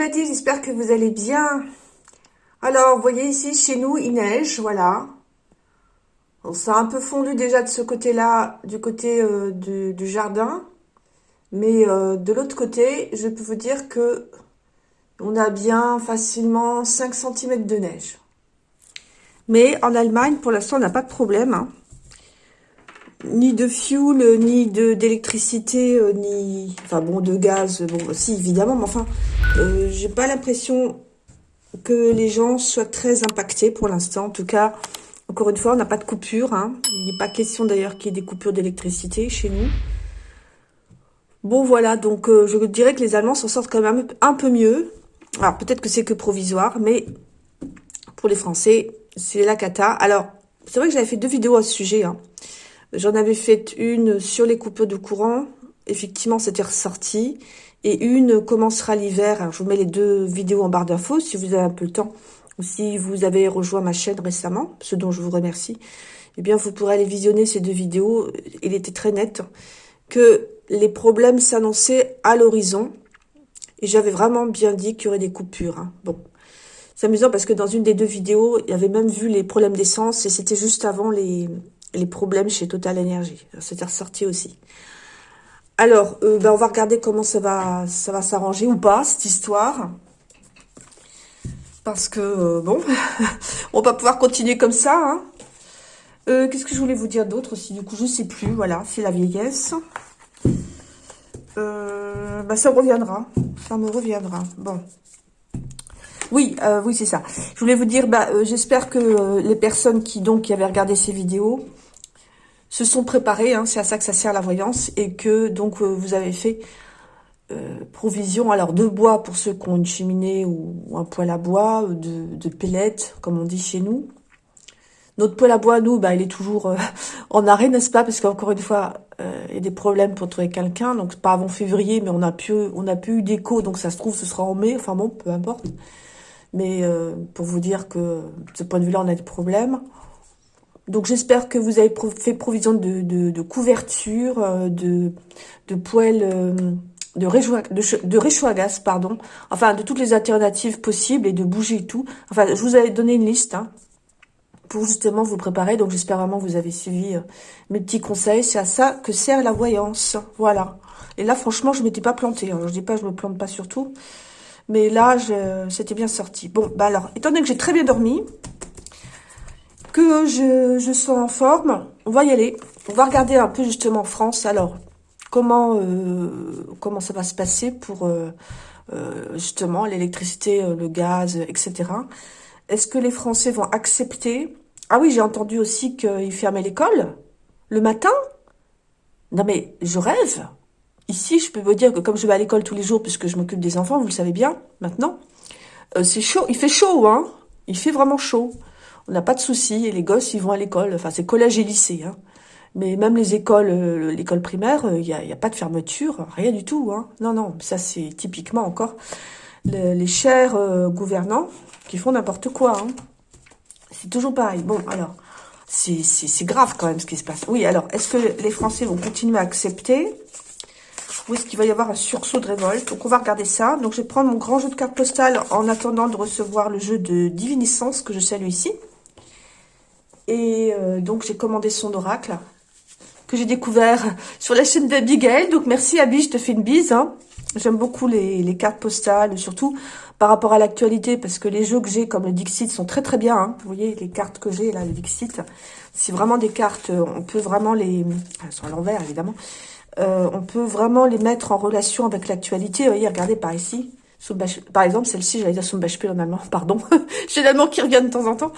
c'est j'espère que vous allez bien. Alors, voyez ici, chez nous, il neige, voilà. On ça a un peu fondu déjà de ce côté-là, du côté euh, du, jardin. Mais euh, de l'autre côté, je peux vous dire que on a bien facilement 5 cm de neige. Mais en Allemagne, pour l'instant, on n'a pas de problème. Hein ni de fuel, ni d'électricité, euh, ni... Enfin bon, de gaz, bon, si, évidemment, mais enfin, euh, j'ai pas l'impression que les gens soient très impactés pour l'instant. En tout cas, encore une fois, on n'a pas de coupure. Hein. Il n'est pas question d'ailleurs qu'il y ait des coupures d'électricité chez nous. Bon, voilà, donc euh, je dirais que les Allemands s'en sortent quand même un peu mieux. Alors, peut-être que c'est que provisoire, mais pour les Français, c'est la cata. Alors, c'est vrai que j'avais fait deux vidéos à ce sujet, hein. J'en avais fait une sur les coupures de courant. Effectivement, c'était ressorti. Et une commencera l'hiver. Je vous mets les deux vidéos en barre d'infos si vous avez un peu le temps. Ou si vous avez rejoint ma chaîne récemment, ce dont je vous remercie. Eh bien, vous pourrez aller visionner ces deux vidéos. Il était très net que les problèmes s'annonçaient à l'horizon. Et j'avais vraiment bien dit qu'il y aurait des coupures. Hein. Bon, c'est amusant parce que dans une des deux vidéos, il y avait même vu les problèmes d'essence et c'était juste avant les, les problèmes chez Total Energy. C'était ressorti aussi. Alors, euh, ben, on va regarder comment ça va s'arranger ou pas, cette histoire. Parce que, euh, bon, on va pouvoir continuer comme ça. Hein. Euh, qu'est-ce que je voulais vous dire d'autre aussi? Du coup, je sais plus. Voilà, c'est la vieillesse. Ben, ça reviendra. Ça me reviendra. Bon. Oui, oui, c'est ça. Je voulais vous dire, bah, j'espère que les personnes qui donc qui avaient regardé ces vidéos se sont préparés, hein, c'est à ça que ça sert la voyance, et que donc euh, vous avez fait euh, provision alors de bois pour ceux qui ont une cheminée ou, un poêle à bois, de, de pellets, comme on dit chez nous. Notre poêle à bois, nous, bah, il est toujours euh, en arrêt, n'est-ce pas? Parce qu'encore une fois, il y a des problèmes pour trouver quelqu'un, donc pas avant février, mais on a pu, on a pu eu d'écho, donc ça se trouve, ce sera en mai, enfin bon, peu importe. Mais pour vous dire que de ce point de vue-là, on a des problèmes. Donc j'espère que vous avez fait provision de, de, couverture, euh, de, de euh, de, de, à gaz, pardon. Enfin, de toutes les alternatives possibles et de bouger et tout. Enfin, je vous avais donné une liste hein, pour justement vous préparer. Donc j'espère vraiment que vous avez suivi euh, mes petits conseils. C'est à ça que sert la voyance. Voilà. Et là, franchement, je m'étais pas plantée. Alors, je dis pas, je me plante pas surtout. Mais là, c'était bien sorti. Bon, bah alors, étant donné que j'ai très bien dormi, que je, sois en forme, on va y aller. On va regarder un peu justement en France. Alors, comment euh, comment ça va se passer pour euh, euh, justement l'électricité, le gaz, etc. Est-ce que les Français vont accepter? Ah oui, j'ai entendu aussi qu'ils fermaient l'école le matin. Non mais je rêve. Ici, je peux vous dire que comme je vais à l'école tous les jours puisque je m'occupe des enfants, vous le savez bien maintenant, c'est chaud. Il fait chaud, hein Il fait vraiment chaud on n'a pas de soucis, et les gosses, ils vont à l'école, enfin c'est collège et lycée, hein. Mais même les écoles, euh, l'école primaire, il n'y a, y a, pas de fermeture, rien du tout. Hein. Non, non, ça c'est typiquement encore les chers euh, gouvernants qui font n'importe quoi. Hein. C'est toujours pareil. Bon, alors, c'est grave quand même ce qui se passe. Oui, alors, est-ce que les Français vont continuer à accepter Ou est-ce qu'il va y avoir un sursaut de révolte? Donc, on va regarder ça. Donc, je vais prendre mon grand jeu de cartes postales en attendant de recevoir le jeu de diviniscence que je salue ici. Et euh, donc, j'ai commandé son oracle que j'ai découvert sur la chaîne d'Abigail. Donc, merci Abby, je te fais une bise. Hein. J'aime beaucoup les, cartes postales, surtout par rapport à l'actualité, parce que les jeux que j'ai, comme le Dixit, sont très très bien. Hein. Vous voyez, les cartes que j'ai, là, le Dixit, c'est vraiment des cartes, euh, on peut vraiment les... Elles sont à l'envers, évidemment. Euh, on peut vraiment les mettre en relation avec l'actualité. Vous voyez, regardez par ici. Par exemple, celle-ci, j'allais dire Beispiel en allemand, pardon. J'ai l'allemand qui revient de temps en temps.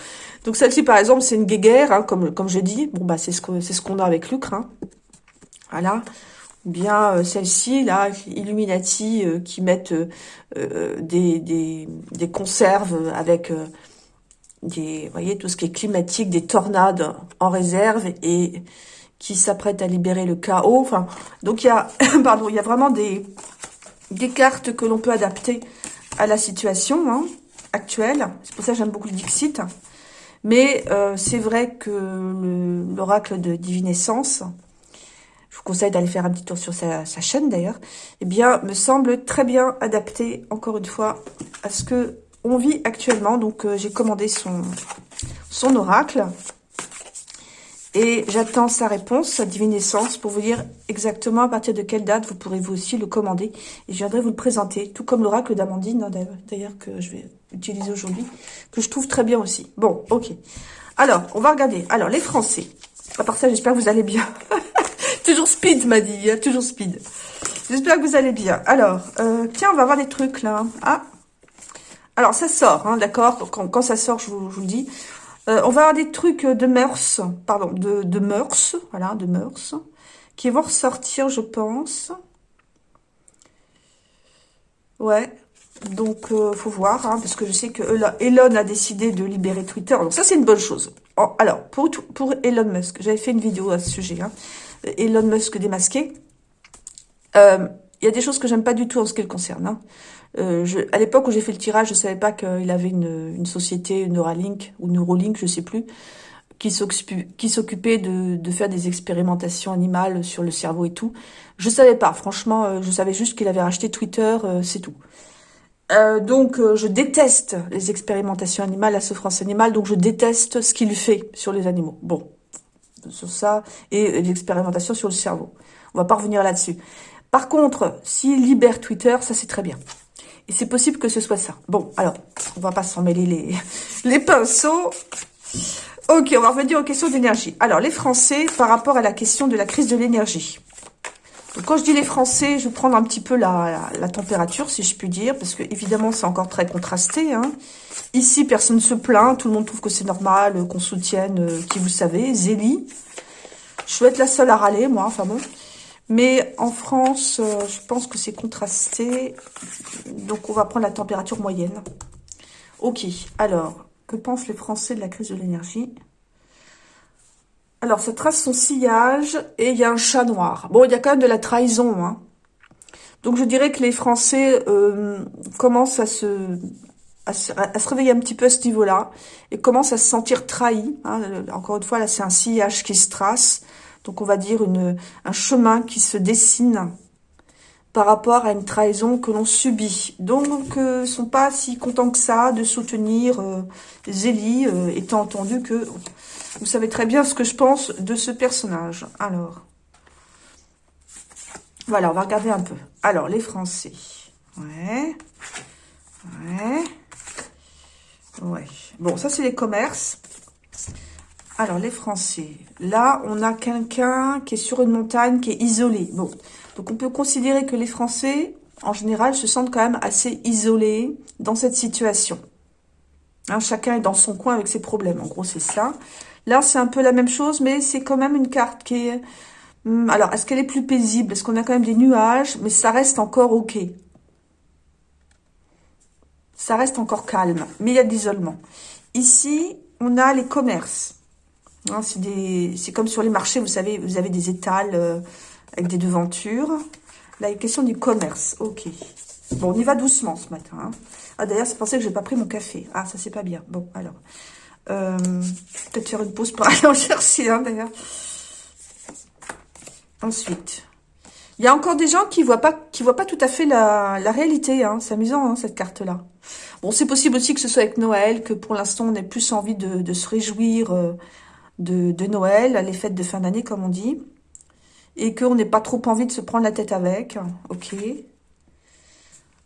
Donc celle-ci, par exemple, c'est une guéguerre, hein, comme, je dis. Bon, bah c'est ce qu'on ce qu'on a avec Lucre. Hein. Voilà. Ou bien euh, celle-ci, là, Illuminati, euh, qui mettent euh, des, conserves avec des, vous voyez, tout ce qui est climatique, des tornades en réserve et qui s'apprêtent à libérer le chaos. Enfin, donc il y a, pardon, il y a vraiment des des cartes que l'on peut adapter à la situation hein, actuelle. C'est pour ça que j'aime beaucoup le Dixit. Mais euh, c'est vrai que l'oracle de divinescence, je vous conseille d'aller faire un petit tour sur sa, chaîne d'ailleurs, eh bien, me semble très bien adapté, encore une fois, à ce que on vit actuellement. Donc, euh, j'ai commandé son oracle. Et j'attends sa réponse, sa divinescence, pour vous dire exactement à partir de quelle date vous pourrez vous aussi le commander. Et je viendrai vous le présenter, tout comme l'oracle d'Amandine, hein, d'ailleurs, que je vais utiliser aujourd'hui, que je trouve très bien aussi. Bon, ok. Alors, on va regarder. Alors, les Français. À part ça, j'espère que vous allez bien. toujours speed, m'a dit. Hein, toujours speed. J'espère que vous allez bien. Alors, euh, tiens, on va voir des trucs, là. Ah Alors, ça sort, hein, d'accord quand, ça sort, je vous le dis. Euh, on va avoir des trucs de mœurs, pardon, de, mœurs, voilà, de mœurs, qui vont ressortir, je pense. Ouais, donc euh, faut voir, hein, parce que je sais que Elon a décidé de libérer Twitter, donc ça c'est une bonne chose. Alors, pour, pour Elon Musk, j'avais fait une vidéo à ce sujet, hein, Elon Musk démasqué. Euh, il y a des choses que j'aime pas du tout en ce qui le concerne. Hein. Euh, je, à l'époque où j'ai fait le tirage, je savais pas qu'il avait une, une, société Neuralink ou Neuralink, je sais plus, qui s'occupait de, de, faire des expérimentations animales sur le cerveau et tout. Je savais pas, franchement, euh, je savais juste qu'il avait racheté Twitter, euh, c'est tout. Euh, donc, je déteste les expérimentations animales, la souffrance animale, donc je déteste ce qu'il fait sur les animaux. Bon, sur ça, et l'expérimentation sur le cerveau. On va pas revenir là-dessus. Par contre, s'il libère Twitter, ça c'est très bien. Et c'est possible que ce soit ça. Bon, alors, on va pas s'en mêler les, pinceaux. Ok, on va revenir aux questions d'énergie. Alors, les Français, par rapport à la question de la crise de l'énergie. Quand je dis les Français, je vais prendre un petit peu la, la, température, si je puis dire, parce que évidemment, c'est encore très contrasté. Hein. Ici, personne ne se plaint, tout le monde trouve que c'est normal, euh, qu'on soutienne, euh, qui vous savez, Zélie. Je vais être la seule à râler, moi, enfin bon. Mais en France, euh, je pense que c'est contrasté. Donc, on va prendre la température moyenne. Ok, alors, que pensent les Français de la crise de l'énergie? Alors, ça trace son sillage et il y a un chat noir. Bon, il y a quand même de la trahison. Hein. Donc, je dirais que les Français euh, commencent à se, à se, réveiller un petit peu à ce niveau-là et commencent à se sentir trahis. Hein. Encore une fois, là, c'est un sillage qui se trace. Donc on va dire un chemin qui se dessine par rapport à une trahison que l'on subit. Donc, euh, ne sont pas si contents que ça de soutenir euh, Zélie, euh, étant entendu que vous savez très bien ce que je pense de ce personnage. Alors, voilà, on va regarder un peu. Alors, les Français. Ouais. Ouais. Ouais. Bon, ça, c'est les commerces. Alors, les Français. Là, on a quelqu'un qui est sur une montagne, qui est isolé. Bon, donc on peut considérer que les Français, en général, se sentent quand même assez isolés dans cette situation. Hein, chacun est dans son coin avec ses problèmes. En gros, c'est ça. Là, c'est un peu la même chose, mais c'est quand même une carte qui est... Hmm, alors, est-ce qu'elle est plus paisible? Est-ce qu'on a quand même des nuages? Mais ça reste encore OK. Ça reste encore calme, mais il y a de l'isolement. Ici, on a les commerces. Hein, c'est comme sur les marchés, vous savez, vous avez des étals euh, avec des devantures. Là, il est question du commerce. Ok. Bon, on y va doucement ce matin. Hein. Ah, d'ailleurs, c'est pensé que je n'ai pas pris mon café. Ah, ça, c'est pas bien. Bon, alors. Euh, Peut-être faire une pause pour aller en chercher, hein, d'ailleurs. Ensuite. Il y a encore des gens qui voient voient pas tout à fait la, réalité. Hein. C'est amusant, cette carte-là. Bon, c'est possible aussi que ce soit avec Noël, que pour l'instant, on ait plus envie de, de se réjouir euh, de, Noël, les fêtes de fin d'année, comme on dit. Et qu'on n'ait pas trop envie de se prendre la tête avec. Ok.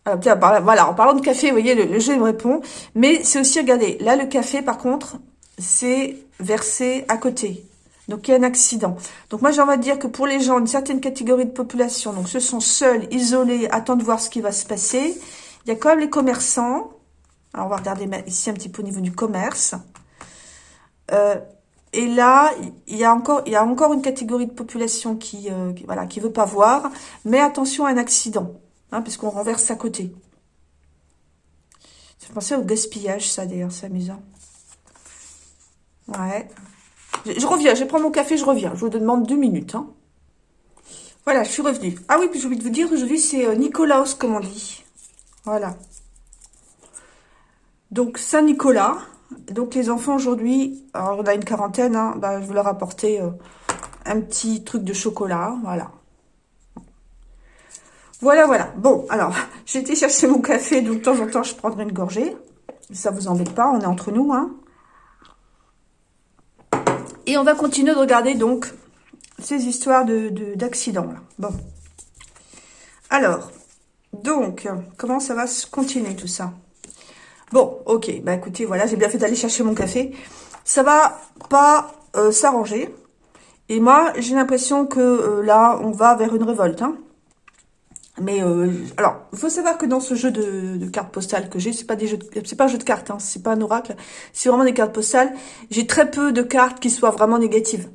voilà, en parlant de café, vous voyez, le, jeu me répond. Mais c'est aussi, regardez, là, le café, par contre, c'est versé à côté. Donc, il y a un accident. Donc, moi, j'ai envie de dire que pour les gens, une certaine catégorie de population, donc ceux sont seuls, isolés, attendent de voir ce qui va se passer. Il y a quand même les commerçants. Alors, on va regarder ici un petit peu au niveau du commerce. Euh, et là, il y a encore, il y a encore une catégorie de population qui, euh, voilà, qui veut pas voir. Mais attention à un accident, hein, puisqu'on renverse à côté. Ça fait penser au gaspillage, ça, d'ailleurs, c'est amusant. Ouais. Je, reviens, je prends mon café, je reviens. Je vous demande deux minutes. Hein. Voilà, je suis revenue. Ah oui, puis j'ai oublié de vous dire, aujourd'hui, c'est euh, Nicolaos, comme on dit. Voilà. Donc, Saint-Nicolas, donc les enfants aujourd'hui, on a une quarantaine, hein, bah, je vais leur apporter euh, un petit truc de chocolat, voilà. Voilà, voilà. Bon, alors, j'ai été chercher mon café, donc de temps en temps, je prendrai une gorgée. Ça vous embête pas, on est entre nous, hein. Et on va continuer de regarder, donc, ces histoires de d'accidents, là. Bon. Alors, donc, comment ça va se continuer, tout ça? Bon, ok, bah écoutez, voilà, j'ai bien fait d'aller chercher mon café. Ça va pas euh, s'arranger. Et moi, j'ai l'impression que euh, là, on va vers une révolte, hein. Mais euh, alors, il faut savoir que dans ce jeu de, cartes postales que j'ai, c'est pas des jeux, c'est pas un jeu de cartes, hein, c'est pas un oracle, c'est vraiment des cartes postales. J'ai très peu de cartes qui soient vraiment négatives.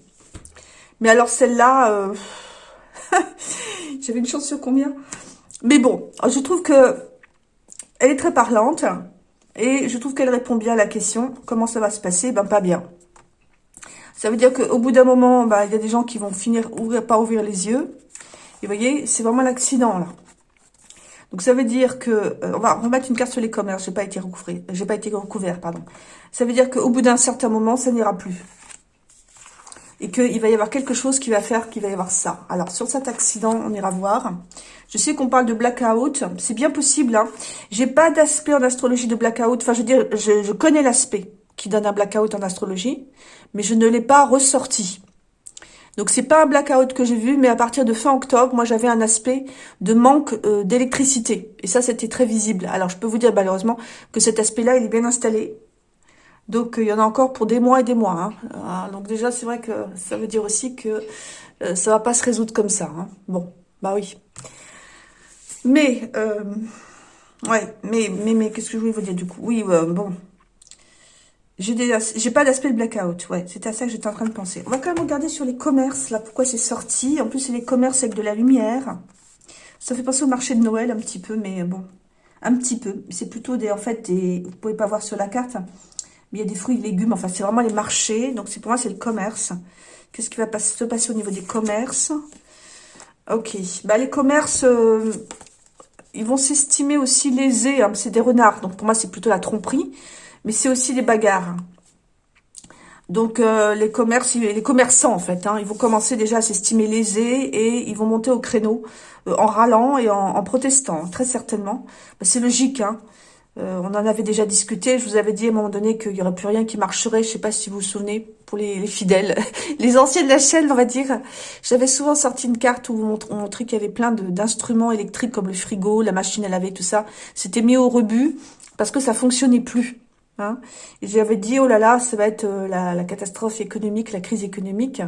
Mais alors celle-là, euh, j'avais une chance sur combien? Mais bon, je trouve que elle est très parlante et je trouve qu'elle répond bien à la question. Comment ça va se passer? Ben pas bien. Ça veut dire qu'au bout d'un moment, ben, il y a des gens qui vont finir pas ouvrir les yeux. Et vous voyez, c'est vraiment l'accident, là. Donc, ça veut dire que... Euh, on va remettre une carte sur les commerces. J'ai pas été. J'ai pas été recouvert, pardon. Ça veut dire qu'au bout d'un certain moment, ça n'ira plus. Et qu'il va y avoir quelque chose qui va faire qu'il va y avoir ça. Alors, sur cet accident, on ira voir. Je sais qu'on parle de blackout. C'est bien possible. Hein. J'ai pas d'aspect en astrologie de blackout. Enfin, je veux dire, je, connais l'aspect qui donne un blackout en astrologie. Mais je ne l'ai pas ressorti. Donc c'est pas un blackout que j'ai vu, mais à partir de fin octobre, moi j'avais un aspect de manque euh, d'électricité. Et ça, c'était très visible. Alors je peux vous dire malheureusement que cet aspect-là, il est bien installé. Donc il y en a encore pour des mois et des mois. Hein. Ah, donc déjà, c'est vrai que ça veut dire aussi que euh, ça va pas se résoudre comme ça. Hein. Bon, bah oui. Mais, euh, ouais, mais, mais, mais, qu'est-ce que je voulais vous dire du coup? Oui, bon, j'ai pas d'aspect blackout, ouais, c'était à ça que j'étais en train de penser. On va quand même regarder sur les commerces, là, pourquoi c'est sorti. En plus, c'est les commerces avec de la lumière. Ça fait penser au marché de Noël un petit peu, mais bon, un petit peu. C'est plutôt des, en fait, des, vous pouvez pas voir sur la carte, il y a des fruits et légumes. Enfin, c'est vraiment les marchés. Donc, pour moi, c'est le commerce. Qu'est-ce qui va se passer au niveau des commerces? Ok. Bah, les commerces, euh, ils vont s'estimer aussi lésés. Hein. C'est des renards. Donc, pour moi, c'est plutôt la tromperie mais c'est aussi des bagarres. Donc euh, les commerces, les commerçants en fait, hein, ils vont commencer déjà à s'estimer lésés et ils vont monter au créneau euh, en râlant et en, protestant, très certainement. Bah, c'est logique, hein. Euh, on en avait déjà discuté. Je vous avais dit à un moment donné qu'il n'y aurait plus rien qui marcherait. Je ne sais pas si vous vous souvenez, pour les, fidèles, les anciens de la chaîne, on va dire. J'avais souvent sorti une carte où on montrait qu'il y avait plein d'instruments électriques comme le frigo, la machine à laver, tout ça. C'était mis au rebut parce que ça fonctionnait plus. Hein. J'avais dit, oh là là, ça va être euh, la, catastrophe économique, la crise économique.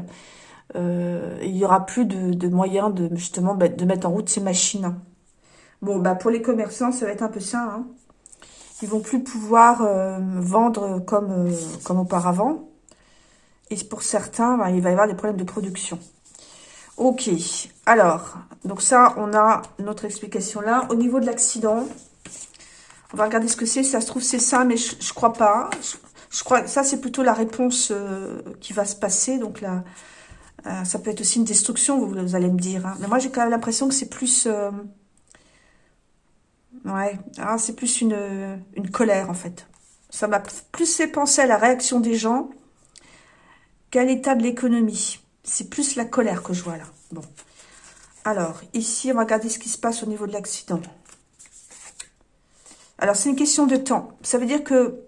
Euh, il y aura plus de, moyens de justement bah, de mettre en route ces machines. Bon, bah pour les commerçants, ça va être un peu ça. Hein. Ils vont plus pouvoir euh, vendre comme, comme auparavant. Et pour certains, bah, il va y avoir des problèmes de production. Ok, alors, donc ça, on a notre explication là. Au niveau de l'accident, on va regarder ce que c'est. ça se trouve, c'est ça, mais je, ne crois pas. Je, crois que ça, c'est plutôt la réponse euh, qui va se passer. Donc là, euh, ça peut être aussi une destruction, vous, allez me dire. Hein. Mais moi, j'ai quand même l'impression que c'est plus... Euh, ouais, ah, c'est plus une, une colère, en fait. Ça m'a plus fait penser à la réaction des gens qu'à l'état de l'économie. C'est plus la colère que je vois là. Bon. Alors, ici, on va regarder ce qui se passe au niveau de l'accident. Alors, c'est une question de temps. Ça veut dire que...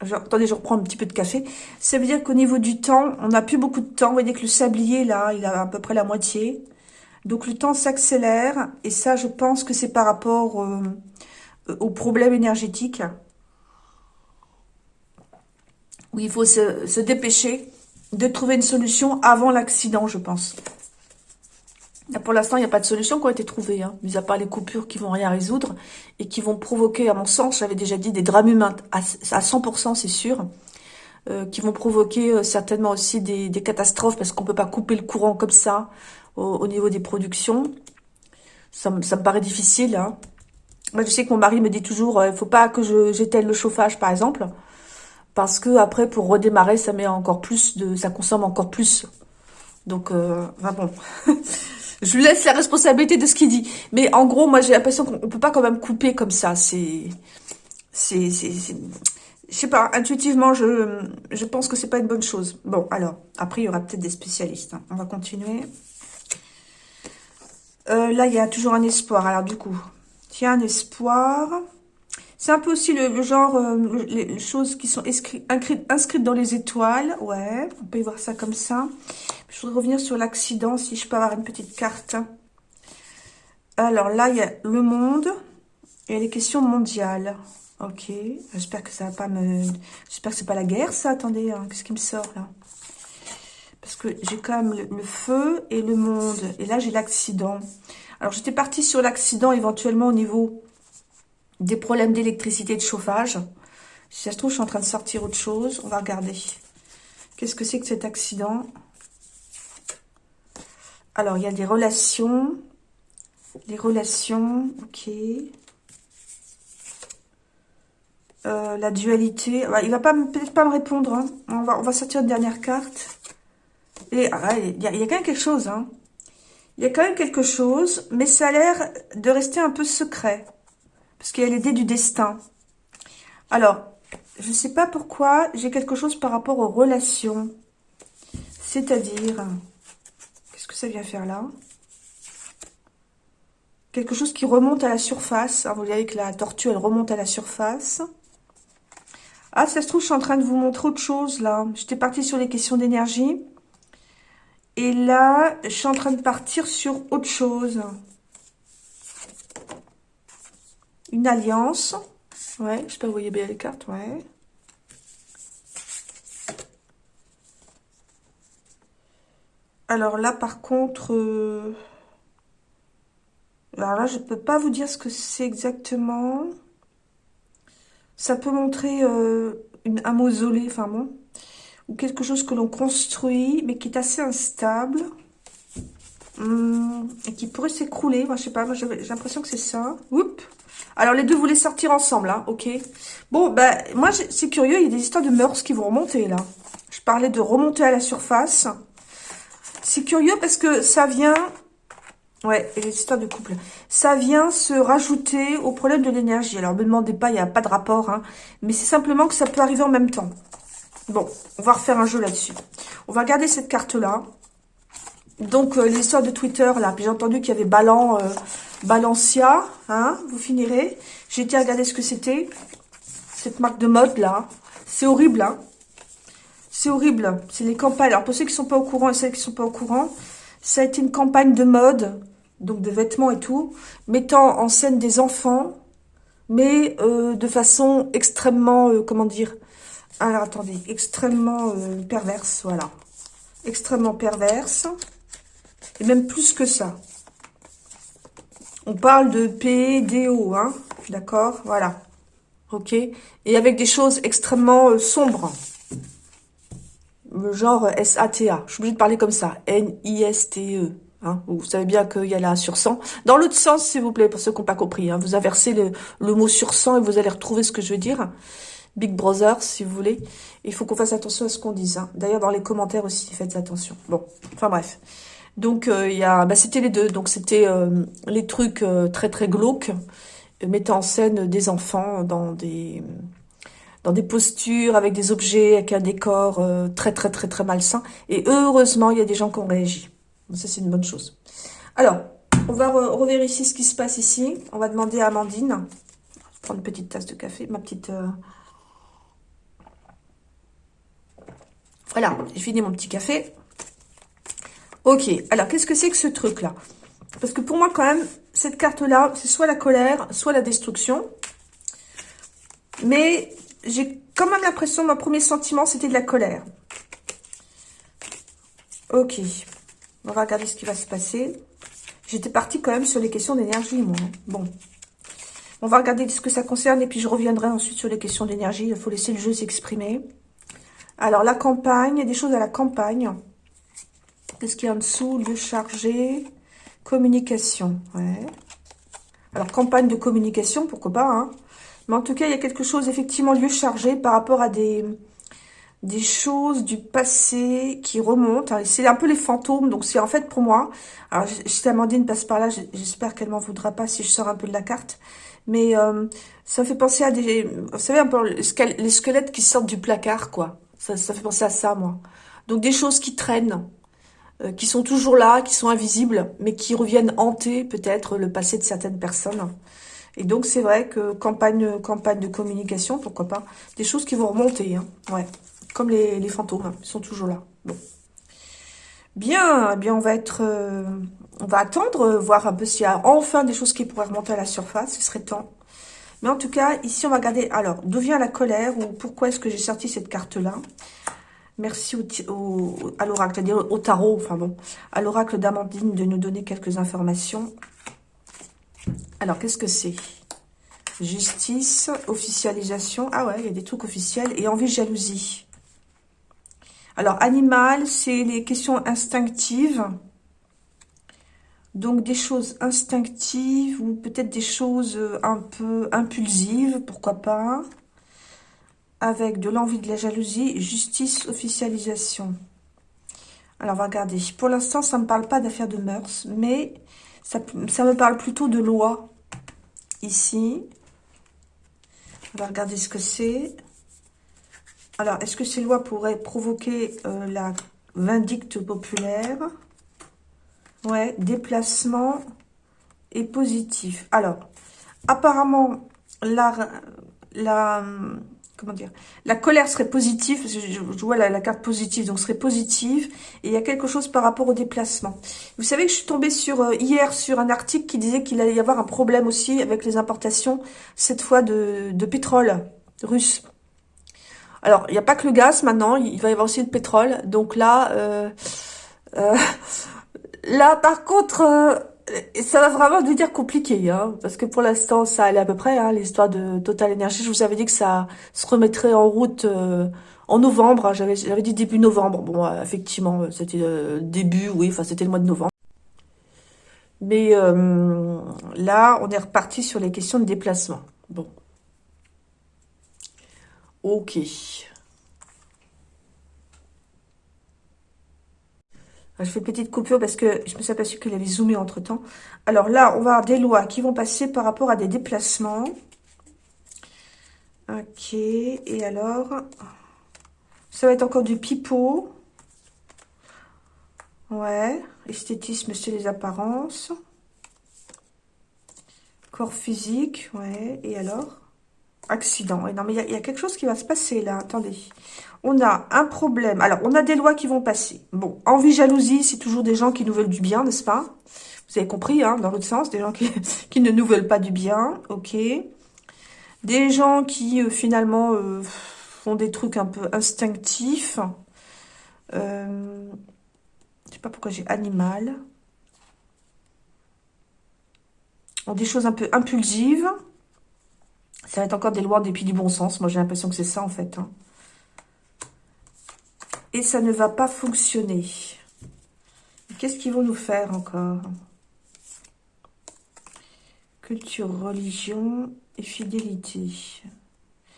attendez, je reprends un petit peu de café. Ça veut dire qu'au niveau du temps, on n'a plus beaucoup de temps. Vous voyez que le sablier, là, il a à peu près la moitié. Donc, le temps s'accélère. Et ça, je pense que c'est par rapport euh, aux problèmes énergétiques. Où il faut se, se dépêcher de trouver une solution avant l'accident, je pense. Pour l'instant, il n'y a pas de solution qui a été trouvée, hein, mis à part les coupures qui vont rien résoudre et qui vont provoquer, à mon sens, j'avais déjà dit, des drames humains à, 100%, c'est sûr, euh, qui vont provoquer euh, certainement aussi des, catastrophes parce qu'on peut pas couper le courant comme ça au, niveau des productions. Ça, me paraît difficile. Hein. Moi, je sais que mon mari me dit toujours, euh, il faut pas que j'éteigne le chauffage, par exemple, parce que après, pour redémarrer, ça met encore plus de, ça consomme encore plus. Donc, euh, bon. Je lui laisse la responsabilité de ce qu'il dit. Mais en gros, moi, j'ai l'impression qu'on peut pas quand même couper comme ça. C'est... c'est je sais pas, intuitivement, je, je pense que c'est pas une bonne chose. Bon, alors, après, il y aura peut-être des spécialistes. Hein. On va continuer. Euh, là, il y a toujours un espoir. Alors, du coup, il y a un espoir. C'est un peu aussi le, genre, euh, les, choses qui sont inscrites, dans les étoiles. Ouais, on peut y voir ça comme ça. Je voudrais revenir sur l'accident, si je peux avoir une petite carte. Alors là, il y a le monde et les questions mondiales. Ok, j'espère que ça va pas me... J'espère que c'est pas la guerre, ça. Attendez, hein. qu'est-ce qui me sort, là? Parce que j'ai quand même le, feu et le monde. Et là, j'ai l'accident. Alors, j'étais partie sur l'accident, éventuellement, au niveau des problèmes d'électricité, de chauffage. Si ça se trouve, je suis en train de sortir autre chose. On va regarder. Qu'est-ce que c'est que cet accident? Alors, il y a des relations. Les relations, ok. Euh, la dualité. Il va pas peut-être pas me répondre. Hein. On, va, on va sortir une dernière carte. Et ah, il y, a, quand même quelque chose. Hein. Il y a quand même quelque chose, mais ça a l'air de rester un peu secret. Parce qu'il y a l'idée du destin. Alors, je ne sais pas pourquoi j'ai quelque chose par rapport aux relations. C'est-à-dire, qu'est-ce que ça vient faire là? Quelque chose qui remonte à la surface. vous voyez que la tortue, elle remonte à la surface. Ah, ça se trouve, je suis en train de vous montrer autre chose, là. J'étais partie sur les questions d'énergie. Et là, je suis en train de partir sur autre chose. Une alliance. Ouais, je sais pas, vous voyez bien les cartes, ouais. Alors là, par contre... Euh, alors là, je peux pas vous dire ce que c'est exactement. Ça peut montrer euh, un mausolée, enfin bon, ou quelque chose que l'on construit, mais qui est assez instable. Hum, et qui pourrait s'écrouler. Moi, je sais pas, moi j'ai l'impression que c'est ça. Oups. Alors, les deux voulaient sortir ensemble, hein, ok. Bon, ben, moi, c'est curieux, il y a des histoires de mœurs qui vont remonter, là. Je parlais de remonter à la surface. C'est curieux parce que ça vient Ouais, les histoires de couple. Ça vient se rajouter au problème de l'énergie. Alors, ne me demandez pas, il n'y a pas de rapport, hein, mais c'est simplement que ça peut arriver en même temps. Bon, on va refaire un jeu là-dessus. On va regarder cette carte-là. Donc, euh, l'histoire de Twitter, là, j'ai entendu qu'il y avait Balan, euh, Balancia, hein, vous finirez. J'ai été regarder ce que c'était, cette marque de mode, là. C'est horrible, hein. C'est horrible, c'est les campagnes. Alors, pour ceux qui ne sont pas au courant et celles qui ne sont pas au courant, ça a été une campagne de mode donc de vêtements et tout, mettant en scène des enfants, mais euh, de façon extrêmement, comment dire, alors attendez, extrêmement euh, perverse, voilà. Extrêmement perverse, et même plus que ça. On parle de PDO, hein, d'accord, voilà, ok, et avec des choses extrêmement sombres, genre S-A-T-A, je suis obligée de parler comme ça, N-I-S-T-E, Hein, vous savez bien qu'il y a là sur 100. Dans l'autre sens, s'il vous plaît, pour ceux qui n'ont pas compris. Hein, vous inversez le, le, mot sur 100 et vous allez retrouver ce que je veux dire. Big Brother, si vous voulez. Il faut qu'on fasse attention à ce qu'on dise. Hein. D'ailleurs, dans les commentaires aussi, faites attention. Bon, enfin bref. Donc, euh, il y a, bah, c'était les deux. Donc, c'était euh, les trucs euh, très, très glauques, mettant en scène des enfants dans des dans des postures, avec des objets, avec un décor très, très, très, très malsain. Et heureusement, il y a des gens qui ont réagi. Ça, c'est une bonne chose. Alors, on va revérifier ce qui se passe ici. On va demander à Amandine. prendre une petite tasse de café. Ma petite... voilà, j'ai fini mon petit café. Ok, alors qu'est-ce que c'est que ce truc-là? Parce que pour moi, quand même, cette carte-là, c'est soit la colère, soit la destruction. Mais j'ai quand même l'impression, mon premier sentiment, c'était de la colère. Ok. On va regarder ce qui va se passer. J'étais partie quand même sur les questions d'énergie, moi. Bon. On va regarder ce que ça concerne et puis je reviendrai ensuite sur les questions d'énergie. Il faut laisser le jeu s'exprimer. Alors, la campagne, il y a des choses à la campagne. Qu'est-ce qu'il y a en dessous Lieu chargé, communication. Ouais. Alors, campagne de communication, pourquoi pas. Hein. Mais en tout cas, il y a quelque chose, effectivement, lieu chargé par rapport à des des choses du passé qui remontent. C'est un peu les fantômes, donc c'est en fait pour moi. Alors, si Amandine passe par là, j'espère qu'elle m'en voudra pas si je sors un peu de la carte. Mais euh, ça fait penser à des... Vous savez, un peu les squelettes qui sortent du placard, quoi. Ça, ça fait penser à ça, moi. Donc des choses qui traînent, euh, qui sont toujours là, qui sont invisibles, mais qui reviennent hanter peut-être le passé de certaines personnes. Et donc c'est vrai que campagne, campagne de communication, pourquoi pas, des choses qui vont remonter, hein. ouais. Comme les, fantômes, hein. ils sont toujours là. Bien, eh bien on va être, euh, on va attendre, voir un peu s'il y a enfin des choses qui pourraient remonter à la surface, ce serait temps. Mais en tout cas, ici on va regarder, alors, d'où vient la colère, ou pourquoi est-ce que j'ai sorti cette carte-là Merci à l'oracle, c'est-à-dire au tarot, enfin bon, à l'oracle d'Amandine de nous donner quelques informations. Alors, qu'est-ce que c'est? Justice, officialisation. Ah ouais, il y a des trucs officiels. Et envie, jalousie. Alors, animal, c'est les questions instinctives. Donc, des choses instinctives ou peut-être des choses euh, un peu impulsives, pourquoi pas. Avec de l'envie, de la jalousie, justice, officialisation. Alors, on va regarder. Pour l'instant, ça ne me parle pas d'affaires de mœurs, mais ça, me parle plutôt de loi. Ici. On va regarder ce que c'est. Alors, est-ce que ces lois pourraient provoquer euh, la vindicte populaire? Ouais, déplacement et positif. Alors, apparemment, la, la, comment dire, la colère serait positive, je, vois la, carte positive, donc serait positive, et il y a quelque chose par rapport au déplacement. Vous savez que je suis tombée sur euh, hier sur un article qui disait qu'il allait y avoir un problème aussi avec les importations, cette fois de, de pétrole russe. Alors, il n'y a pas que le gaz maintenant, il va y avoir aussi le pétrole. Donc là, euh, euh, là par contre, euh, ça va vraiment devenir compliqué. Hein, parce que pour l'instant, ça allait à peu près, hein, l'histoire de Total Energy. Je vous avais dit que ça se remettrait en route en novembre. Hein, J'avais dit début novembre. Bon, effectivement, c'était début, oui, enfin c'était le mois de novembre. Mais là, on est reparti sur les questions de déplacement. Bon. Ok. Je fais une petite coupure parce que je me suis aperçue qu'il avait zoomé entre temps. Alors là, on va avoir des lois qui vont passer par rapport à des déplacements. Ok. Et alors, ça va être encore du pipeau. Ouais. Esthétisme, c'est les apparences. Corps physique. Ouais. Et alors? Accident. Et non, mais il y, a quelque chose qui va se passer là. Attendez. On a un problème. Alors, on a des lois qui vont passer. Bon, envie, jalousie, c'est toujours des gens qui nous veulent du bien, n'est-ce pas? Vous avez compris, hein, dans l'autre sens, des gens qui, qui, ne nous veulent pas du bien. Ok. Des gens qui, euh, finalement, euh, font des trucs un peu instinctifs. Euh, je sais pas pourquoi j'ai animal. Ont des choses un peu impulsives. Ça va être encore des lois des du bon sens. Moi, j'ai l'impression que c'est ça, en fait. Hein. Et ça ne va pas fonctionner. Qu'est-ce qu'ils vont nous faire encore? Culture, religion et fidélité.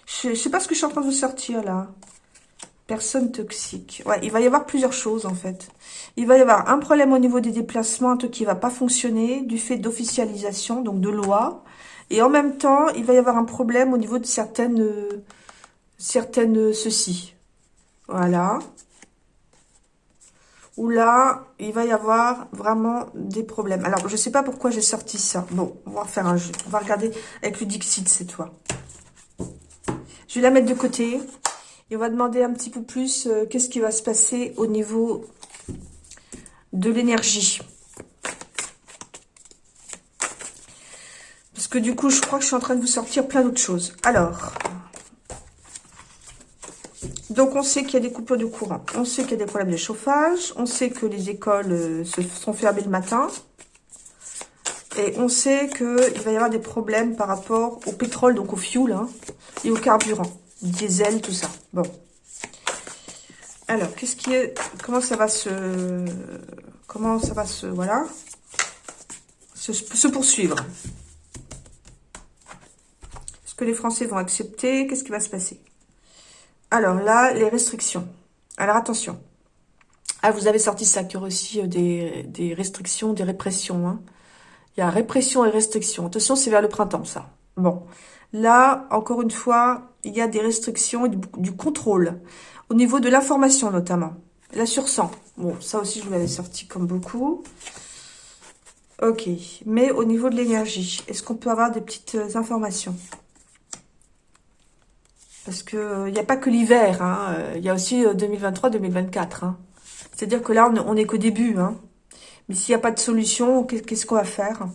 Je ne sais pas ce que je suis en train de vous sortir, là. Personne toxique. Ouais, il va y avoir plusieurs choses, en fait. Il va y avoir un problème au niveau des déplacements, un truc qui va pas fonctionner, du fait d'officialisation, donc de loi. Et en même temps, il va y avoir un problème au niveau de certaines, certaines ceci. Voilà. Où là, il va y avoir vraiment des problèmes. Alors, je ne sais pas pourquoi j'ai sorti ça. Bon, on va faire un jeu. On va regarder avec le Dixit cette fois. Je vais la mettre de côté. Et on va demander un petit peu plus euh, qu'est-ce qui va se passer au niveau de l'énergie. Que du coup, je crois que je suis en train de vous sortir plein d'autres choses. Alors, donc on sait qu'il y a des coupures de courant. On sait qu'il y a des problèmes de chauffage. On sait que les écoles euh, se sont fermées le matin. Et on sait qu'il va y avoir des problèmes par rapport au pétrole, donc au fuel, hein, et au carburant. Diesel, tout ça. Bon. Alors, qu'est-ce qui est... Comment ça va se... Comment ça va se... Voilà. se poursuivre? Que les Français vont accepter Qu'est-ce qui va se passer? Alors là, les restrictions. Alors attention. Ah, vous avez sorti ça, qu'il y aussi euh, des, restrictions, des répressions. Hein. Il y a répression et restrictions. Attention, c'est vers le printemps, ça. Bon. Là, encore une fois, il y a des restrictions et du, contrôle. Au niveau de l'information, notamment. La sursang. Bon, ça aussi, je vous l'avais sorti comme beaucoup. Ok. Mais au niveau de l'énergie, est-ce qu'on peut avoir des petites euh, informations? Parce que il euh, n'y a pas que l'hiver. Hein. Il y a aussi 2023-2024. C'est-à-dire que là, on n'est qu'au début. Hein. Mais s'il n'y a pas de solution, qu'est-ce qu'on va faire?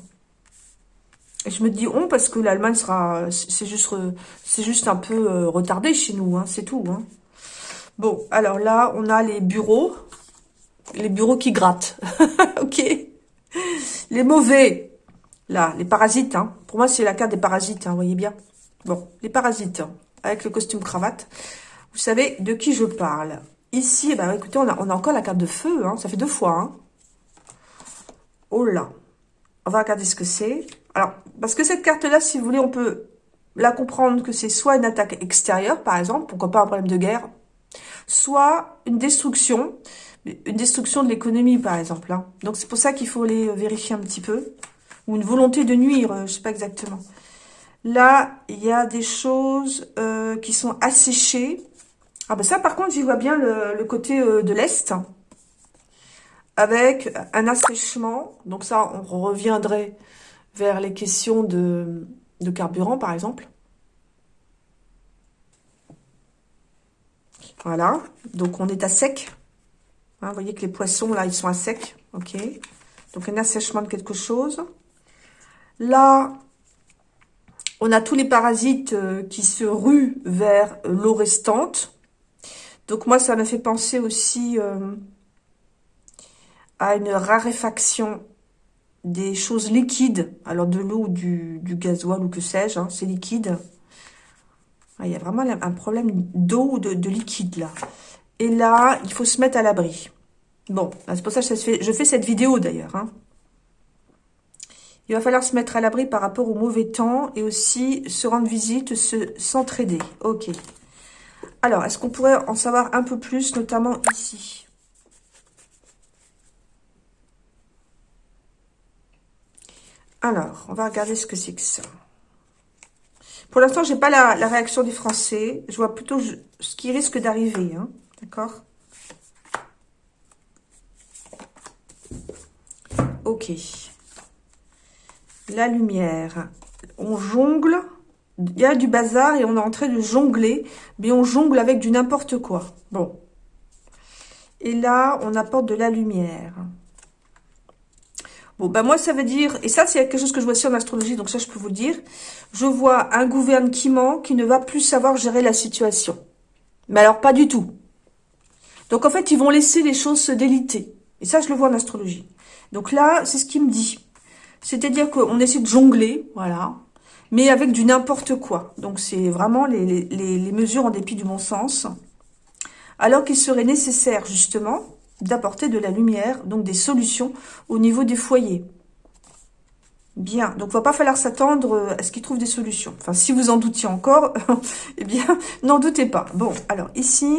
Et je me dis on parce que l'Allemagne sera, c'est juste, juste un peu euh, retardé chez nous, hein, c'est tout. Hein. Bon, alors là, on a les bureaux, les bureaux qui grattent. ok. Les mauvais, là, les parasites. Hein. Pour moi, c'est la carte des parasites, hein, vous voyez bien. Bon, les parasites, avec le costume cravate. Vous savez de qui je parle? Ici, eh ben, écoutez, on a, encore la carte de feu. Hein. Ça fait deux fois. Hein. Oh là. On va regarder ce que c'est. Alors, parce que cette carte-là, si vous voulez, on peut la comprendre que c'est soit une attaque extérieure, par exemple, pourquoi pas un problème de guerre, soit une destruction, une destruction de l'économie, par exemple. Hein. Donc, c'est pour ça qu'il faut les vérifier un petit peu. Ou une volonté de nuire, euh, je sais pas exactement. Là, il y a des choses euh, qui sont asséchées. Ah ben ça, par contre, j'y vois bien le, côté euh, de l'Est. Avec un assèchement. Donc ça, on reviendrait vers les questions de, carburant, par exemple. Voilà. Donc on est à sec. Hein, vous voyez que les poissons, là, ils sont à sec. OK. Donc un assèchement de quelque chose. Là, on a tous les parasites euh, qui se ruent vers l'eau restante. Donc moi, ça me fait penser aussi euh, à une raréfaction des choses liquides. Alors de l'eau ou du, gasoil ou que sais-je, hein, c'est liquide. Ah, il y a vraiment un problème d'eau ou de, liquide là. Et là, il faut se mettre à l'abri. Bon, bah, c'est pour ça que je fais cette vidéo d'ailleurs. Hein. Il va falloir se mettre à l'abri par rapport au mauvais temps et aussi se rendre visite, s'entraider. ok. Alors, est-ce qu'on pourrait en savoir un peu plus, notamment ici? Alors, on va regarder ce que c'est que ça. Pour l'instant, je n'ai pas la, réaction des Français. Je vois plutôt ce qui risque d'arriver. Hein. D'accord? Ok. La lumière. On jongle il y a du bazar et on est en train de jongler, mais on jongle avec du n'importe quoi. Bon. Et là, on apporte de la lumière. Bon, ben moi, ça veut dire, et ça, c'est quelque chose que je vois aussi en astrologie, donc ça, je peux vous dire. Je vois un gouvernement qui ne va plus savoir gérer la situation. Mais alors, pas du tout. Donc, en fait, ils vont laisser les choses se déliter. Et ça, je le vois en astrologie. Donc là, c'est ce qu'il me dit. C'est-à-dire qu'on essaie de jongler, voilà mais avec du n'importe quoi. Donc, c'est vraiment les, mesures en dépit du bon sens. Alors qu'il serait nécessaire, justement, d'apporter de la lumière, donc des solutions au niveau des foyers. Bien, donc il va pas falloir s'attendre à ce qu'ils trouvent des solutions. Enfin, si vous en doutiez encore, eh bien, n'en doutez pas. Bon, alors ici,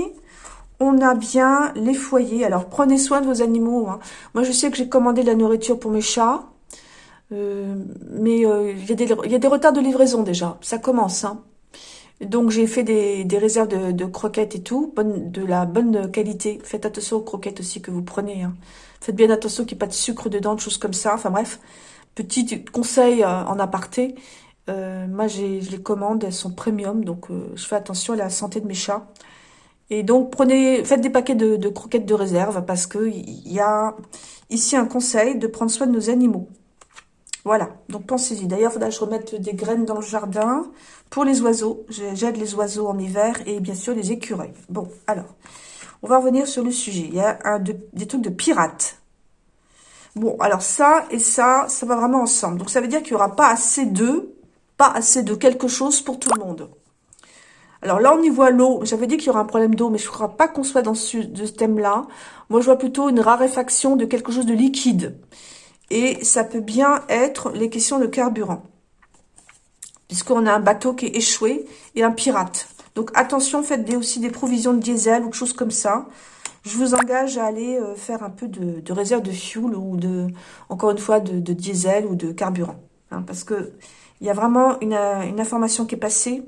on a bien les foyers. Alors, prenez soin de vos animaux. Hein. Moi, je sais que j'ai commandé de la nourriture pour mes chats. Euh, mais euh, il y, a des retards de livraison déjà, ça commence. Hein. Donc j'ai fait des, réserves de, croquettes et tout, de la bonne qualité. Faites attention aux croquettes aussi que vous prenez. Hein. Faites bien attention qu'il n'y ait pas de sucre dedans, de choses comme ça. Enfin bref, petit conseil euh, en aparté. moi je les commande, elles sont premium, donc je fais attention à la santé de mes chats. Et donc prenez, faites des paquets de, de croquettes de réserve parce que il y a ici un conseil de prendre soin de nos animaux. Voilà, donc pensez-y. D'ailleurs, il faudra que je remette des graines dans le jardin pour les oiseaux. J'aide les oiseaux en hiver et bien sûr les écureuils. Bon, alors, on va revenir sur le sujet. Il y a des trucs de pirates. Bon, alors ça et ça, ça va vraiment ensemble. Donc ça veut dire qu'il n'y aura pas assez de, pas assez de quelque chose pour tout le monde. Alors là, on y voit l'eau. J'avais dit qu'il y aura un problème d'eau, mais je ne crois pas qu'on soit dans ce thème-là. Moi, je vois plutôt une raréfaction de quelque chose de liquide. Et ça peut bien être les questions de carburant. Puisqu'on a un bateau qui est échoué et un pirate. Donc attention, faites aussi des provisions de diesel ou de choses comme ça. Je vous engage à aller euh, faire un peu de, réserve de fuel ou de, encore une fois, de, diesel ou de carburant. Hein, parce que il y a vraiment une, information qui est passée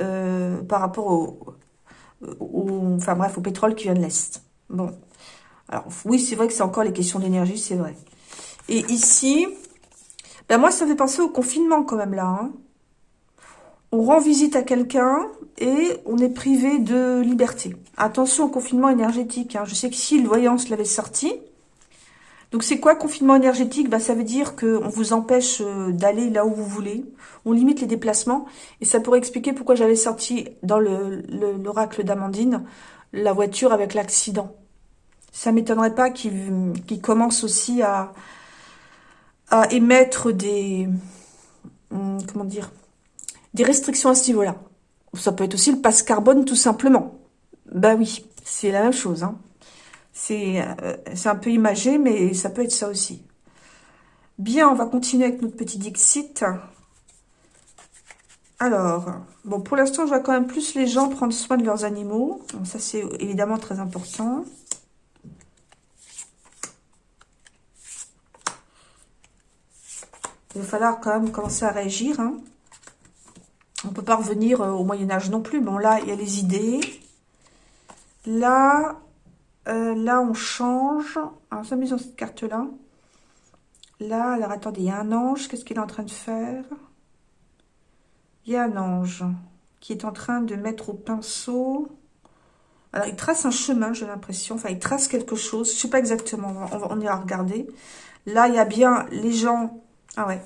euh, par rapport au, enfin bref, au pétrole qui vient de l'Est. Bon. Alors, oui, c'est vrai que c'est encore les questions d'énergie, c'est vrai. Et ici, ben moi, ça fait penser au confinement quand même, là. Hein. On rend visite à quelqu'un et on est privé de liberté. Attention au confinement énergétique. Hein. Je sais que si le voyance l'avait sorti. Donc c'est quoi confinement énergétique? Bah, Ça veut dire qu'on vous empêche euh, d'aller là où vous voulez. On limite les déplacements. Et ça pourrait expliquer pourquoi j'avais sorti dans l'oracle d'Amandine la voiture avec l'accident. Ça m'étonnerait pas qu'il commence aussi à, à émettre des... Hum, comment dire Des restrictions à ce niveau-là. Ça peut être aussi le passe carbone tout simplement. Bah oui, c'est la même chose. Hein. Euh, c'est un peu imagé, mais ça peut être ça aussi. Bien, on va continuer avec notre petit Dixit. Alors, bon, pour l'instant, je vois quand même plus les gens prendre soin de leurs animaux. ça, c'est évidemment très important. Il va falloir quand même commencer à réagir. Hein. On ne peut pas revenir euh, au Moyen-Âge non plus. Bon, là, il y a les idées. Là, euh, là, on change. Alors, met dans cette carte-là. Là, alors, attendez, il y a un ange. Qu'est-ce qu'il est en train de faire? Il y a un ange qui est en train de mettre au pinceau. Alors, il trace un chemin, j'ai l'impression. Enfin, il trace quelque chose. Je ne sais pas exactement. On, va, on ira regarder. Là, il y a bien les gens ah ouais.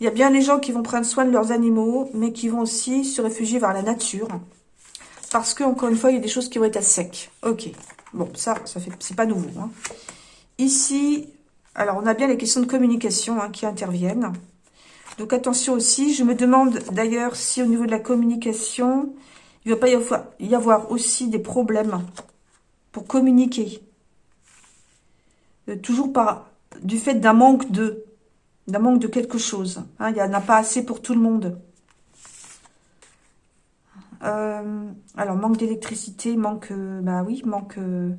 Il y a bien les gens qui vont prendre soin de leurs animaux, mais qui vont aussi se réfugier vers la nature. Parce que, encore une fois, il y a des choses qui vont être à sec. Ok. Bon, ça, ça fait, c'est pas nouveau. Hein. Ici, alors on a bien les questions de communication hein, qui interviennent. Donc attention aussi, je me demande d'ailleurs si au niveau de la communication, il ne va pas y avoir, aussi des problèmes pour communiquer. Euh, toujours par du fait d'un manque de d'un manque de quelque chose. Hein, il n'y en a pas assez pour tout le monde. Euh, alors, manque d'électricité, manque... Euh, bah oui, manque... Euh,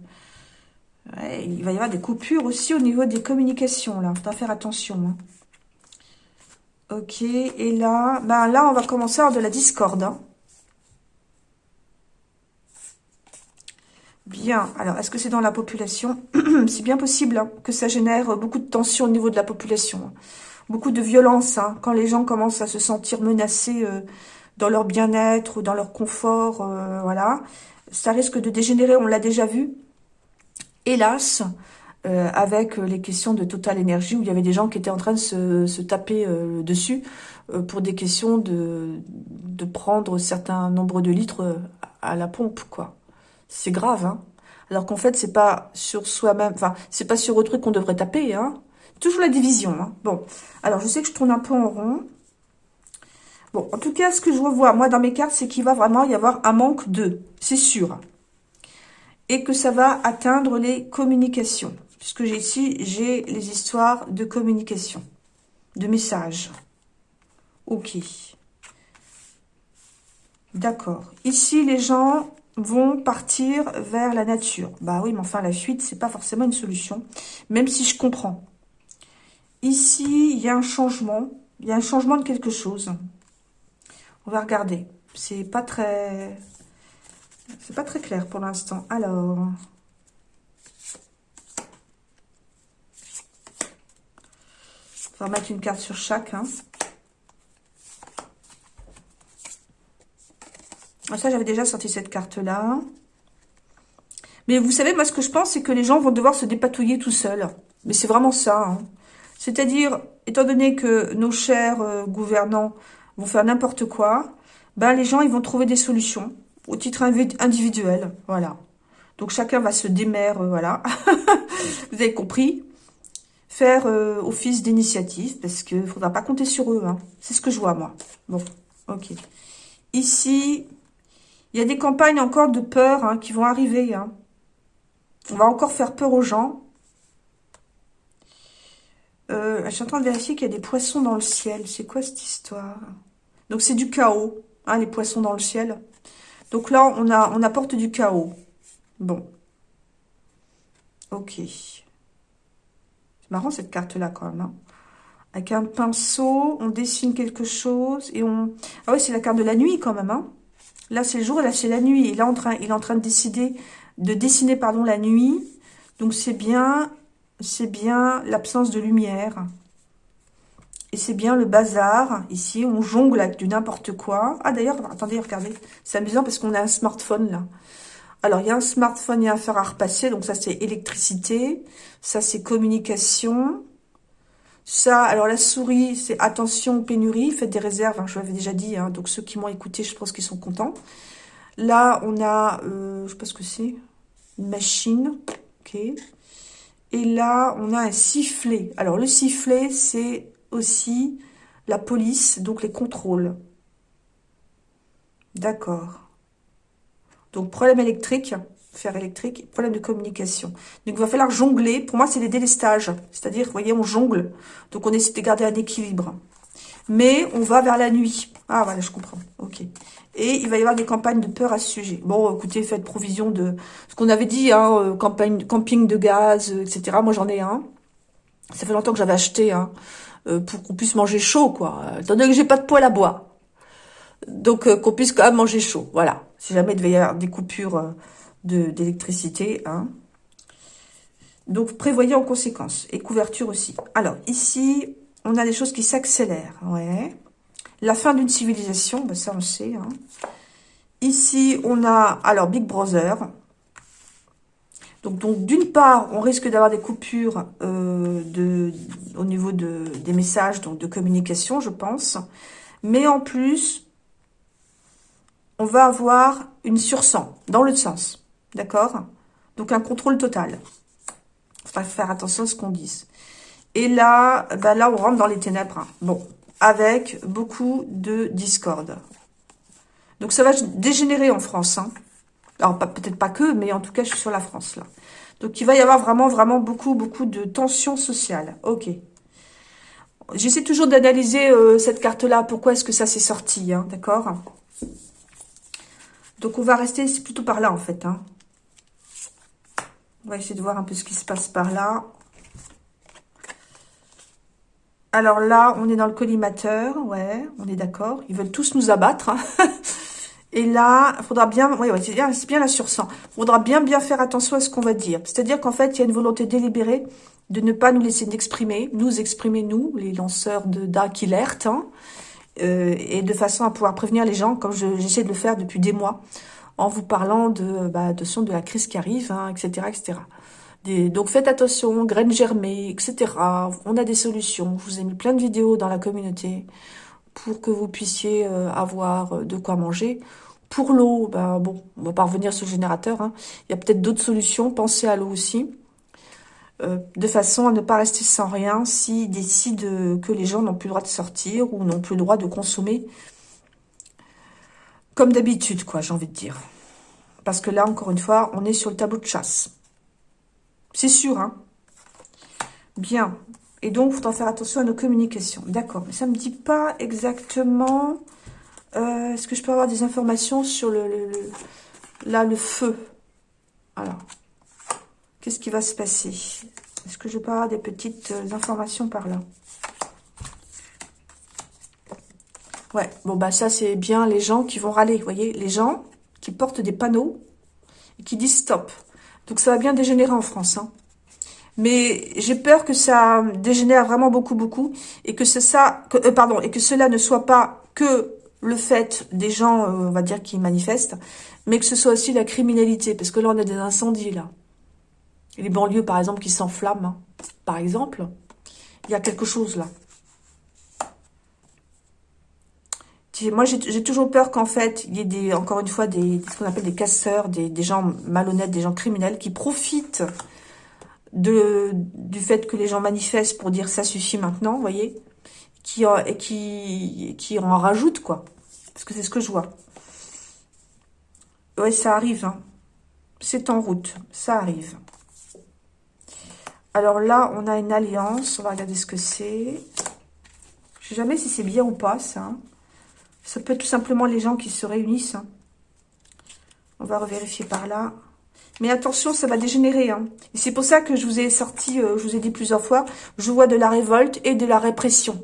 il va y avoir des coupures aussi au niveau des communications, là. Faudra faire attention. Hein. Ok, et là... Bah là, on va commencer à avoir de la discorde. Hein. Bien, alors, est-ce que c'est dans la population? C'est bien possible hein, que ça génère beaucoup de tension au niveau de la population. Hein. Beaucoup de violence, hein, quand les gens commencent à se sentir menacés euh, dans leur bien-être ou dans leur confort, euh, voilà. Ça risque de dégénérer, on l'a déjà vu. Hélas, euh, avec les questions de Total Énergie, où il y avait des gens qui étaient en train de se, taper dessus pour des questions de, de prendre certains nombres de litres à la pompe, quoi c'est grave, hein. Alors qu'en fait, c'est pas sur soi-même, enfin, c'est pas sur autrui qu'on devrait taper, hein. Toujours la division, hein. Bon, alors je sais que je tourne un peu en rond. Bon, en tout cas, ce que je revois, moi, dans mes cartes, c'est qu'il va vraiment y avoir un manque de, c'est sûr. Et que ça va atteindre les communications. Puisque j'ai ici, j'ai les histoires de communication, de messages. Ok. D'accord. Ici, les gens vont partir vers la nature. Bah oui, mais enfin, la fuite, c'est pas forcément une solution, même si je comprends. Ici, il y a un changement. Il y a un changement de quelque chose. On va regarder. C'est pas très... C'est pas très clair pour l'instant. Alors... On va remettre une carte sur chaque. Hein. Ça, j'avais déjà sorti cette carte-là. Mais vous savez, moi, ce que je pense, c'est que les gens vont devoir se dépatouiller tout seuls. Mais c'est vraiment ça. Hein. C'est-à-dire, étant donné que nos chers euh, gouvernants vont faire n'importe quoi, ben les gens, ils vont trouver des solutions au titre individuel. Voilà. Donc, chacun va se démerdre, euh, voilà. vous avez compris? Faire euh, office d'initiative, parce qu'il ne faudra pas compter sur eux. Hein. C'est ce que je vois, moi. Bon, ok. Ici, il y a des campagnes encore de peur hein, qui vont arriver. Hein. On va encore faire peur aux gens. Euh, je suis en train de vérifier qu'il y a des poissons dans le ciel. C'est quoi cette histoire? Donc c'est du chaos, hein, les poissons dans le ciel. Donc là, on, apporte du chaos. Bon. Ok. C'est marrant cette carte-là quand même. Avec un pinceau, on dessine quelque chose et on... Ah oui, c'est la carte de la nuit quand même. Là, c'est le jour là, c'est la nuit. Il est en train de décider, de dessiner pardon, la nuit. Donc, c'est bien, c'est bien l'absence de lumière. Et c'est bien le bazar. Ici, on jongle avec du n'importe quoi. Ah, d'ailleurs, attendez, regardez. C'est amusant parce qu'on a un smartphone, là. Alors, il y a un smartphone, il y a un fer à repasser. Donc, ça, c'est électricité. Ça, c'est communication. Ça, alors la souris, c'est attention, pénurie, faites des réserves, hein, je l'avais déjà dit, hein. donc ceux qui m'ont écouté, je pense qu'ils sont contents. Là, on a, euh, je sais pas ce que c'est, une machine, ok. Et là, on a un sifflet. Alors, le sifflet, c'est aussi la police, donc les contrôles. D'accord. Donc, problème électrique, fer électrique, problème de communication. Donc, il va falloir jongler. Pour moi, c'est des délestages. C'est-à-dire, vous voyez, on jongle. Donc, on essaie de garder un équilibre. Mais on va vers la nuit. Ah, voilà, je comprends. Ok. Et il va y avoir des campagnes de peur à ce sujet. Bon, écoutez, faites provision de ce qu'on avait dit, hein, euh, campagne, camping de gaz, euh, etc. Moi, j'en ai un. Ça fait longtemps que j'avais acheté, hein, euh, pour qu'on puisse manger chaud, quoi. Étant donné que j'ai pas de poêle à bois. Donc, qu'on puisse quand même manger chaud. Voilà. Si jamais il devait y avoir des coupures d'électricité. Hein. Donc, prévoyez en conséquence. Et couverture aussi. Alors, ici, on a des choses qui s'accélèrent. Ouais. La fin d'une civilisation, ben ça on sait. Hein. Ici, on a, alors, Big Brother. Donc, donc d'une part, on risque d'avoir des coupures euh, de, au niveau de, des messages, donc de communication, je pense. Mais en plus, on va avoir une sursang, dans l'autre sens. D'accord? Donc, un contrôle total. Il faut faire attention à ce qu'on dise. Et là, ben là, on rentre dans les ténèbres. Hein. Bon, avec beaucoup de discorde. Donc, ça va dégénérer en France. Hein. Alors, peut-être pas que, mais en tout cas, je suis sur la France, là. Donc, il va y avoir vraiment, vraiment beaucoup, beaucoup de tensions sociales. Ok. J'essaie toujours d'analyser euh, cette carte-là. Pourquoi est-ce que ça s'est sorti, hein, d'accord? Donc, on va rester plutôt par là, en fait. On va essayer de voir un peu ce qui se passe par là. Alors là, on est dans le collimateur. Ouais, on est d'accord. Ils veulent tous nous abattre. Hein. Et là, il faudra bien... Oui, c'est bien, la sursang. Il faudra bien, bien faire attention à ce qu'on va dire. C'est-à-dire qu'en fait, il y a une volonté délibérée de ne pas nous laisser exprimer, nous exprimer, nous, les lanceurs d'alerte, hein, euh, et de façon à pouvoir prévenir les gens, comme j'essaie de le faire depuis des mois en vous parlant de, bah, son de la crise qui arrive, hein, etc., etc. donc faites attention, graines germées, etc. On a des solutions. Je vous ai mis plein de vidéos dans la communauté pour que vous puissiez euh, avoir euh, de quoi manger. Pour l'eau, ben bon, on va pas revenir sur le générateur. Hein. Il y a peut-être d'autres solutions. Pensez à l'eau aussi. Euh, de façon à ne pas rester sans rien s'ils décident que les gens n'ont plus le droit de sortir ou n'ont plus le droit de consommer comme d'habitude, quoi, j'ai envie de dire. Parce que là, encore une fois, on est sur le tableau de chasse. C'est sûr, hein Bien. Et donc, il faudra faire attention à nos communications. D'accord. Mais ça ne me dit pas exactement... Euh, est-ce que je peux avoir des informations sur le, là, le feu? Alors, qu'est-ce qui va se passer? Est-ce que je peux avoir des petites euh, informations par là? Ouais, bon bah ça c'est bien les gens qui vont râler, vous voyez, les gens qui portent des panneaux et qui disent stop. Donc ça va bien dégénérer en France. Hein. Mais j'ai peur que ça dégénère vraiment beaucoup, beaucoup, et que ça, euh, pardon, et que cela ne soit pas que le fait des gens, euh, on va dire, qui manifestent, mais que ce soit aussi la criminalité, parce que là on a des incendies là. les banlieues par exemple qui s'enflamment, hein. par exemple, il y a quelque chose là. Moi, j'ai toujours peur qu'en fait, il y ait des, encore une fois des, ce qu'on appelle des casseurs, des, gens malhonnêtes, des gens criminels qui profitent du fait que les gens manifestent pour dire ça suffit maintenant, vous voyez, qui, et qui, en rajoutent, quoi. Parce que c'est ce que je vois. Ouais, ça arrive, hein. C'est en route, ça arrive. Alors là, on a une alliance, on va regarder ce que c'est. Je sais jamais si c'est bien ou pas, ça. Ça peut être tout simplement les gens qui se réunissent. Hein. On va revérifier par là. Mais attention, ça va dégénérer. Hein. Et c'est pour ça que je vous ai sorti, euh, je vous ai dit plusieurs fois, je vois de la révolte et de la répression.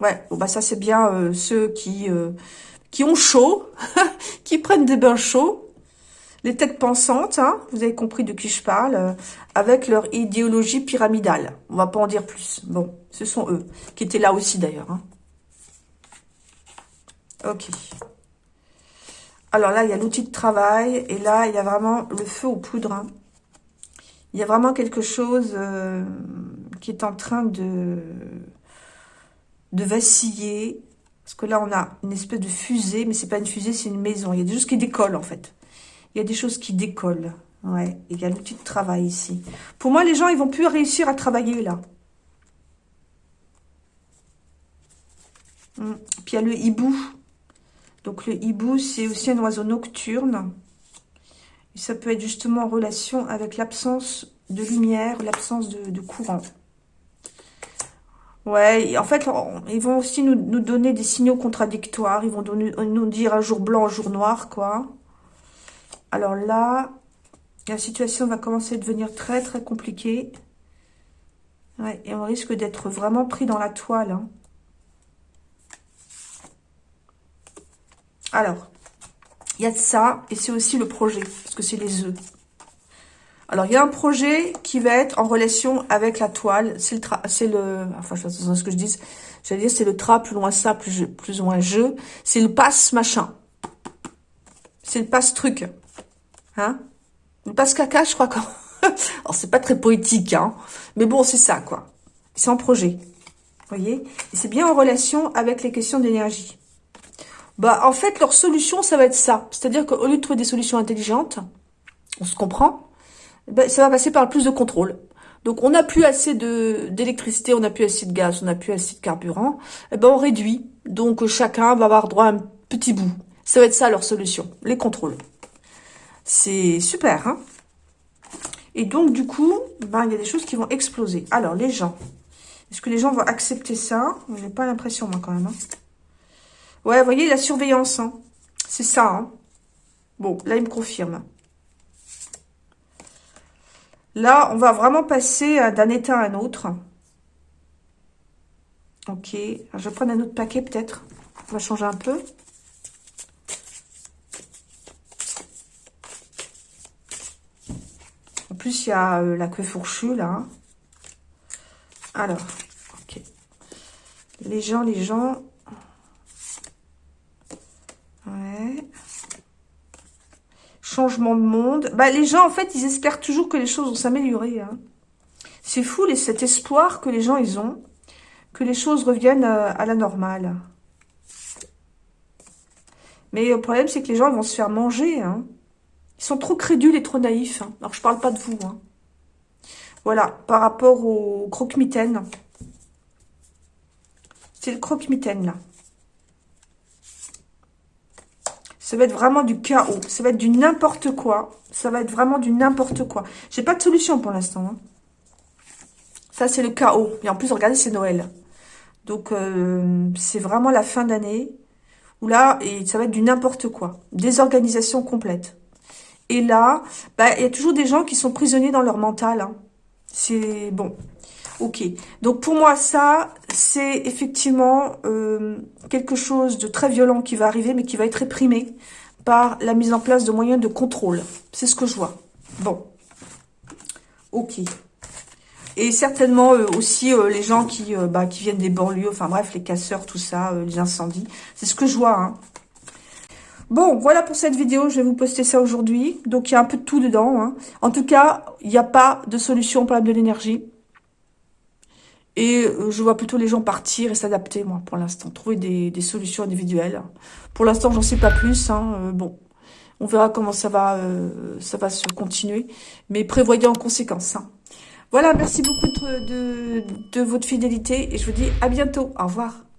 Ouais, bon bah ça c'est bien euh, ceux qui euh, qui ont chaud, qui prennent des bains chauds, les têtes pensantes, hein, vous avez compris de qui je parle, avec leur idéologie pyramidale. On va pas en dire plus. Bon, ce sont eux, qui étaient là aussi d'ailleurs. Ok. Alors là, il y a l'outil de travail. Et là, il y a vraiment le feu aux poudres. Hein. Il y a vraiment quelque chose euh, qui est en train de, de vaciller. Parce que là, on a une espèce de fusée. Mais c'est pas une fusée, c'est une maison. Il y a des choses qui décollent, en fait. Il y a des choses qui décollent. Ouais, il y a l'outil de travail ici. Pour moi, les gens, ils vont plus réussir à travailler, là. Hum. Puis il y a le hibou. Donc le hibou, c'est aussi un oiseau nocturne. Et ça peut être justement en relation avec l'absence de lumière, l'absence de, courant. Ouais, en fait, ils vont aussi nous, donner des signaux contradictoires. Ils vont nous dire un jour blanc, un jour noir, quoi. Alors là, la situation va commencer à devenir très, très compliquée. Ouais, et on risque d'être vraiment pris dans la toile. Hein. Alors, il y a ça, et c'est aussi le projet, parce que c'est les œufs. Alors, il y a un projet qui va être en relation avec la toile. C'est le, c'est le, enfin, je sais pas ce que je dis. J'allais dire, c'est le tra, plus loin ça, plus, plus ou moins jeu. C'est le passe machin. C'est le passe truc. Hein? Le passe caca, je crois. Quand... Alors, c'est pas très poétique, hein. Mais bon, c'est ça, quoi. C'est en projet. Vous voyez? Et c'est bien en relation avec les questions d'énergie. Bah, en fait, leur solution, ça va être ça. C'est-à-dire qu'au lieu de trouver des solutions intelligentes, on se comprend, bah, ça va passer par le plus de contrôle. Donc, on n'a plus assez d'électricité, on n'a plus assez de gaz, on n'a plus assez de carburant. Eh ben, on réduit. Donc, chacun va avoir droit à un petit bout. Ça va être ça leur solution, les contrôles. C'est super, hein Et donc, du coup, ben, il y a des choses qui vont exploser. Alors, les gens. Est-ce que les gens vont accepter ça? J'ai pas l'impression, moi, quand même. Hein Ouais, vous voyez, la surveillance, hein. c'est ça. Hein. Bon, là, il me confirme. Là, on va vraiment passer d'un état à un autre. Ok. je vais prendre un autre paquet, peut-être. On va changer un peu. En plus, il y a euh, la queue fourchue, là. Alors, ok. Les gens, les gens, Changement de monde. Bah, les gens, en fait, ils espèrent toujours que les choses vont s'améliorer. Hein. C'est fou, les, cet espoir que les gens, ils ont, que les choses reviennent euh, à, la normale. Mais le problème, c'est que les gens vont se faire manger. Hein. Ils sont trop crédules et trop naïfs. Hein. Alors, je parle pas de vous. Voilà, par rapport au croque-mitaine. C'est le croque-mitaine, là. Ça va être vraiment du chaos. Ça va être du n'importe quoi. Ça va être vraiment du n'importe quoi. J'ai pas de solution pour l'instant. Hein. Ça, c'est le chaos. Et en plus, regardez, c'est Noël. Donc, euh, c'est vraiment la fin d'année. Où là, et ça va être du n'importe quoi. Désorganisation complète. Et là, bah, il y a toujours des gens qui sont prisonniers dans leur mental. Hein. C'est bon. Ok. Donc pour moi, ça, c'est effectivement euh, quelque chose de très violent qui va arriver, mais qui va être réprimé par la mise en place de moyens de contrôle. C'est ce que je vois. Bon. Ok. Et certainement euh, aussi euh, les gens qui, bah, qui viennent des banlieues, enfin bref, les casseurs, tout ça, les incendies. C'est ce que je vois. Hein. Bon, voilà pour cette vidéo. Je vais vous poster ça aujourd'hui. Donc, il y a un peu de tout dedans. Hein. En tout cas, il n'y a pas de solution au problème de l'énergie. Et euh, je vois plutôt les gens partir et s'adapter, moi, pour l'instant. Trouver des, solutions individuelles. Pour l'instant, j'en sais pas plus. Hein, euh, bon, on verra comment ça va, euh, ça va se continuer. Mais prévoyez en conséquence. Hein. Voilà, merci beaucoup de, de votre fidélité. Et je vous dis à bientôt. Au revoir.